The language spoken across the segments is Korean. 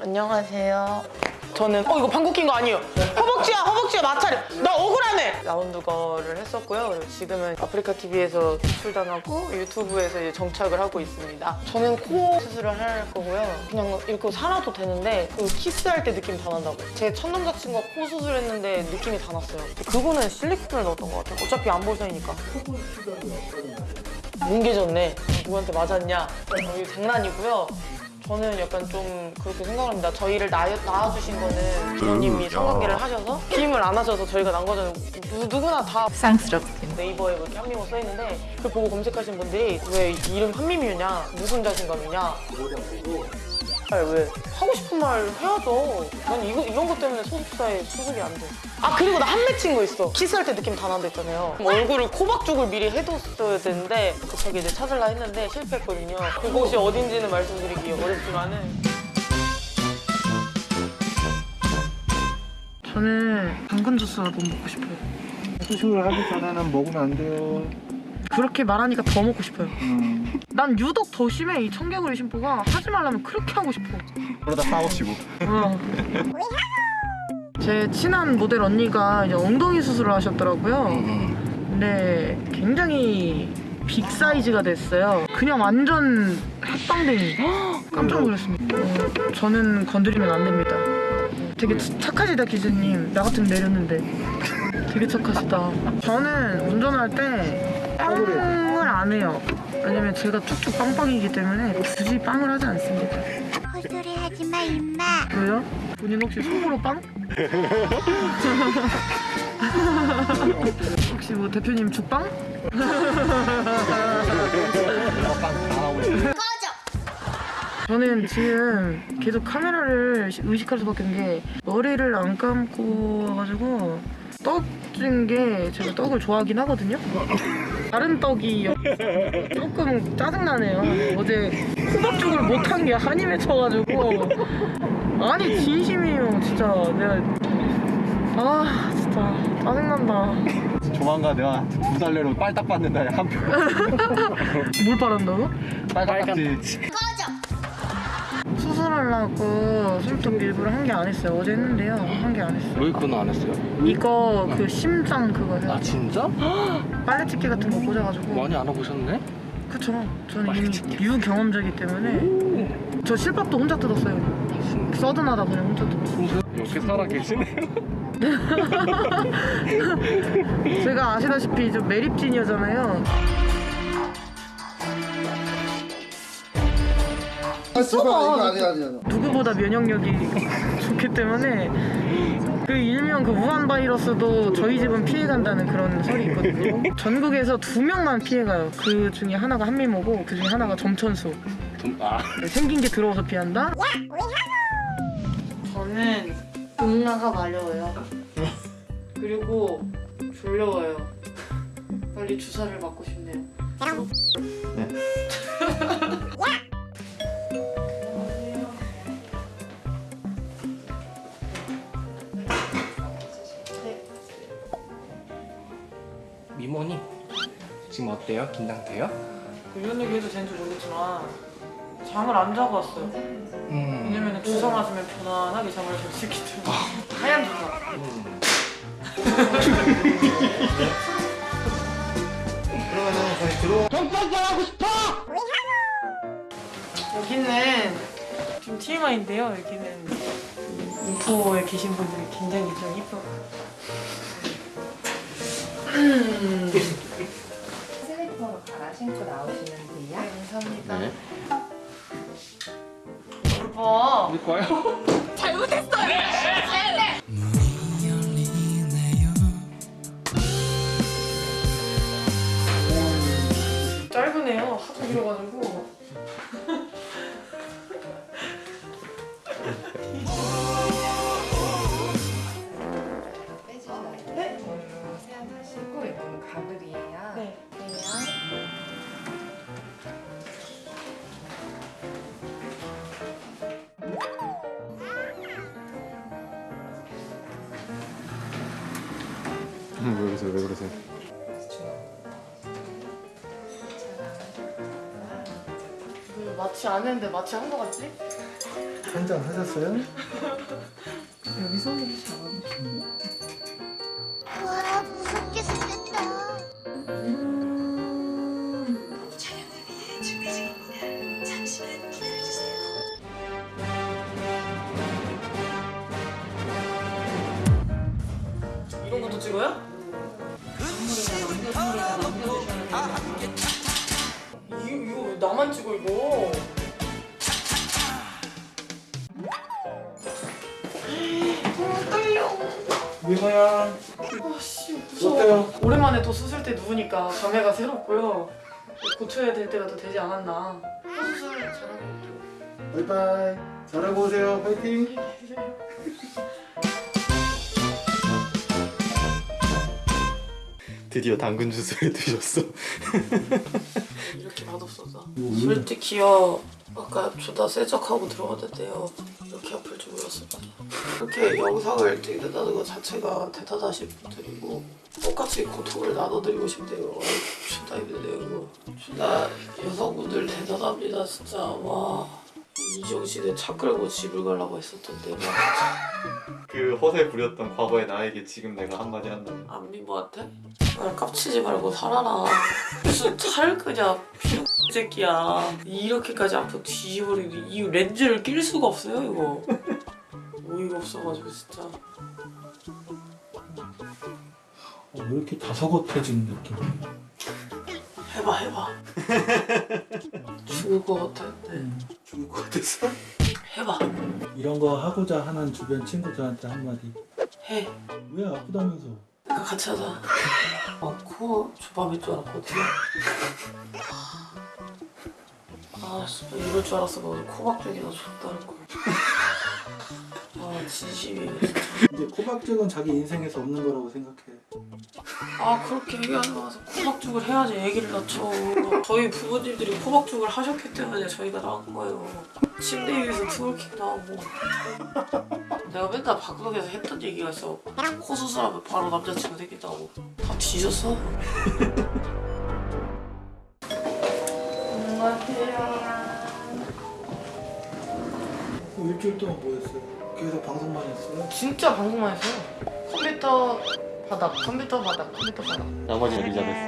안녕하세요. 저는 어 이거 방귀 낀거 아니에요. 허벅지야 허벅지야 마찰. 나 억울하네. 라운드 거를 했었고요. 그리고 지금은 아프리카 TV에서 출당하고 유튜브에서 이제 정착을 하고 있습니다. 저는 코 수술을 할 거고요. 그냥 이렇게 살아도 되는데 그 키스할 때 느낌 다 난다고. 제 첫 남자친구가 코 수술했는데 느낌이 다 났어요. 그거는 실리콘을 넣었던 것 같아요. 어차피 안 볼 사이니까. 뭉개졌네. 누구한테 맞았냐? 어, 이거 장난이고요. 저는 약간 좀 그렇게 생각합니다. 저희를 낳아, 낳아주신 거는 부모님이 성관계를 하셔서 기임을 안 하셔서 저희가 난 거는 누, 누구나 다 쌍스럽게. 네이버에 뭐 이렇게 한미모 써있는데 그걸 보고 검색하신 분들이 왜 이름 한미미유냐? 무슨 자신감이냐? 아, 왜 하고 싶은 말 해야죠. 난 이거 이런 것 때문에 소속사에 소속이 안 돼. 아 그리고 나 한 맺힌 거 있어. 키스할 때 느낌 다 난다 했잖아요. 얼굴을 코박죽을 미리 해뒀어야 되는데 갑자기 이제 찾으려 했는데 실패했거든요. 그곳이 어딘지는 말씀드리기 어렵지만은 저는 당근 주스가 너무 먹고 싶어요. 수술을 하기 전에는 먹으면 안 돼요. 그렇게 말하니까 더 먹고 싶어요. 음, 난 유독 더 심해 이 청개구리 심보가 하지 말라면 그렇게 하고 싶어. 그러다 싸우시고. 어. 제 친한 모델 언니가 이제 엉덩이 수술을 하셨더라고요. 근데 굉장히 빅 사이즈가 됐어요. 그냥 완전 핵방댕이. 깜짝 놀랐습니다. 어, 저는 건드리면 안 됩니다. 되게 치- 착하시다 기수님. 나 같으면 내렸는데. 되게 착하시다. 저는 운전할 때 빵을 안 해요. 왜냐면 제가 쭉쭉 빵빵이기 때문에 굳이 빵을 하지 않습니다. 헛소리 하지 마 임마 왜요? 본인 혹시 속으로 빵? 혹시 뭐 대표님 죽빵? 저는 지금 계속 카메라를 의식할 수밖에 없는 게 머리를 안 감고 와가지고 떡인 게 제가 떡을 좋아하긴 하거든요. 다른 떡이 조금 짜증나네요. 어제 호박죽을 못한 게 한이 맺혀가지고 아니 진심이에요 진짜 내가 아 진짜 짜증난다 조만간 내가 두 달내로 빨딱 받는다 한 표. 뭘 바란다고? 빨딱지. 수술하려고 손톱 일부러 한개안 했어요. 어제 했는데요. 한개안 했어요. 왜 그건 안 했어요? 이거 그 심장 그거 해요. 아 진짜? 빨래 집게 같은 거 꽂아가지고. 많이 알아보셨네? 그쵸. 저는 이미 유경험자이기 때문에. 저 실밥도 혼자 뜯었어요 서든하다 그냥 혼자 뜯었어요. 이렇게 살아 계시네요 제가 아시다시피 좀 매립진이었잖아요 써봐 이거 아니야 아니야 누구보다 면역력이 좋기 때문에 그 일명 그 우한 바이러스도 저희 집은 피해간다는 그런 설이 있거든요. 전국에서 두 명만 피해가요. 그 중에 하나가 한미모고 그 중에 하나가 점천수. 좀, 아 생긴 게 들어와서 피한다. 저는 응아가 마려워요. 그리고 졸려워요. 빨리 주사를 맞고 싶네요. 미모님 지금 어때요? 긴장돼요? 그 이런 얘기 해도 되는지 모르겠지만 잠을 안 자고 왔어요. 음, 왜냐면 주사 맞으면 편안하게 잠을 잘 수 있기 때문에 하얀 주사 그러면은 저희 들어 여기는 좀 TMI인데요 여기는 인포에 계신 분들이 굉장히 좀 이뻐 슬리퍼로 갈아 신고 나오시면 돼요. 감사합니다. 네. 봐 우리 거요? 짧으네요. 하도 길어가지고 왜 그러세요? 왜 그러세요? 그 마취 안 했는데 마취 한 거 같지? 한 잔 하셨어요? 여기서 와 무섭게 생겼다. 이런 것도 찍어요? 나만 찍어 이거? 민호야 아씨 무서워. 어때요? 오랜만에 또 수술 때 누우니까 감회가 새롭고요. 고쳐야 될 때가 또 되지 않았나. 수술 잘하고 바이바이 잘하고 오세요 파이팅 드디어 당근 주스를 드셨어. 이렇게 맛없어서. 솔직히요. 아까 조다 세척하고 들어갔는데요. 이렇게 아플 줄 몰랐습니다. 이렇게 영상을 찍게 된다는 것 자체가 대단하신 분들이고 똑같이 고통을 나눠드리고 싶네요. 진짜 힘드네요. 이거. 진짜 여성분들 대단합니다. 진짜 와. 이정신에 차 끌고 집을 가려고 했었던데 막그 허세 부렸던 과거의 나에게 지금 내가 한마디 한다면 안미모한테? 날 깝치지 말고 살아라 무슨 차를 피 새끼야. 이렇게까지 앞으로 뒤집어리고 이 렌즈를 낄 수가 없어요 이거. 어이가 없어가지고 진짜. 어, 왜 이렇게 다소곳해진 느낌? 해봐 해봐. 죽을 것 같아 네. 죽을 것 같았어? 해봐. 이런 거 하고자 하는 주변 친구들한테 한마디. 해. 왜 아프다면서? 그러니까 같이 하자. 아코 조밥일 줄 알았거든 아 진짜 이럴 줄 알았어. 오늘 코박죽이나 줬다는 걸. 아 진심이네 진짜. 이제 코박죽은 자기 인생에서 없는 거라고 생각해. 아 그렇게 얘기하지 마서 코박죽을 해야지 애기를 낳죠. 저희 부모님들이 코박죽을 하셨기 때문에 저희가 나온 거예요. 침대 위에서 twerking도 하고. 내가 맨날 방송에서 했던 얘기가 있어. 코 수술하면 바로 남자친구 생긴다고. 다 뒤졌어? 일주일 동안 뭐 했어요? 계속 방송만 했어요? 진짜 방송만 했어요 컴퓨터 바닥 컴퓨터 바닥 컴퓨터 바닥 나머지 엘리자베스.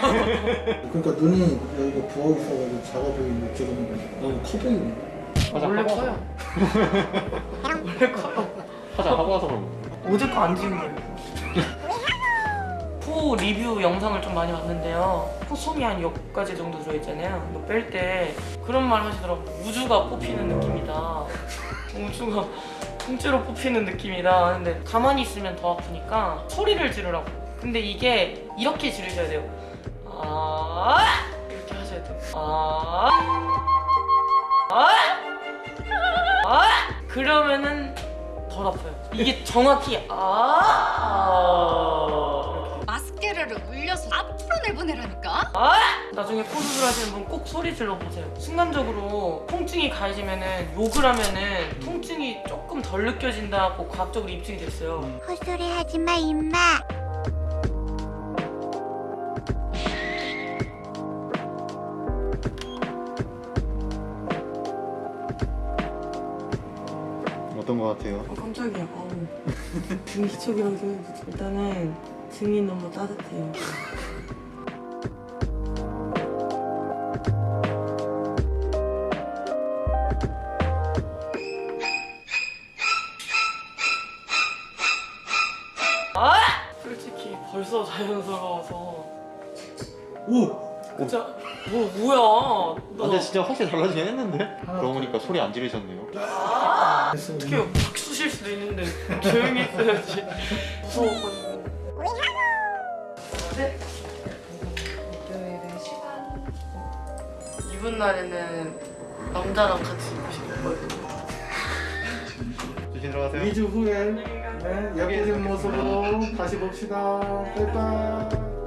그러니까 눈이 여기가 부어 있어가지고 작아 보이는데 지금 너무 커 보이네 원래 커요 원래 커요 화장 하고 와서 그런 거. 어제 거안 지은 거예요. 포 리뷰 영상을 좀 많이 봤는데요. 포솜이 한 10가지 정도 들어있잖아요. 뺄 때 그런 말 하시더라고. 우주가 뽑히는 느낌이다. 우주가 통째로 뽑히는 느낌이다. 근데 가만히 있으면 더 아프니까 소리를 지르라고. 근데 이게 이렇게 지르셔야 돼요. 아 이렇게 하셔야 돼요. 아 아, 아 그러면은 덜 아파요. 이게 정확히 아 내보내라니까? 아 나중에 코 수술 하시는 분 꼭 소리 질러 보세요. 순간적으로 통증이 가해지면은 욕을 하면은 통증이 조금 덜 느껴진다고 과학적으로 입증이 됐어요. 헛소리 하지 마 임마. 어떤 거 같아요? 어, 깜짝이야. 어우. 등이 기척이라고 생각했어. 일단은 등이 너무 따뜻해요. 벌써 자연스러워서 오! 진짜 뭐 뭐야? 아, 너 근데 진짜 확실히 달라지긴 했는데. 그러고 보니까 소리 안 지르셨네요. 했어 어떻게 팍 쑤실 수도 있는데 조용히 있어야지 무서워가지고 네? 목요일에 시간 이분 날에는 남자랑 같이 있고 싶어요 조심 들어가세요. 2주 후에 네, 예쁜 모습으로 다시 봅시다. 바이바이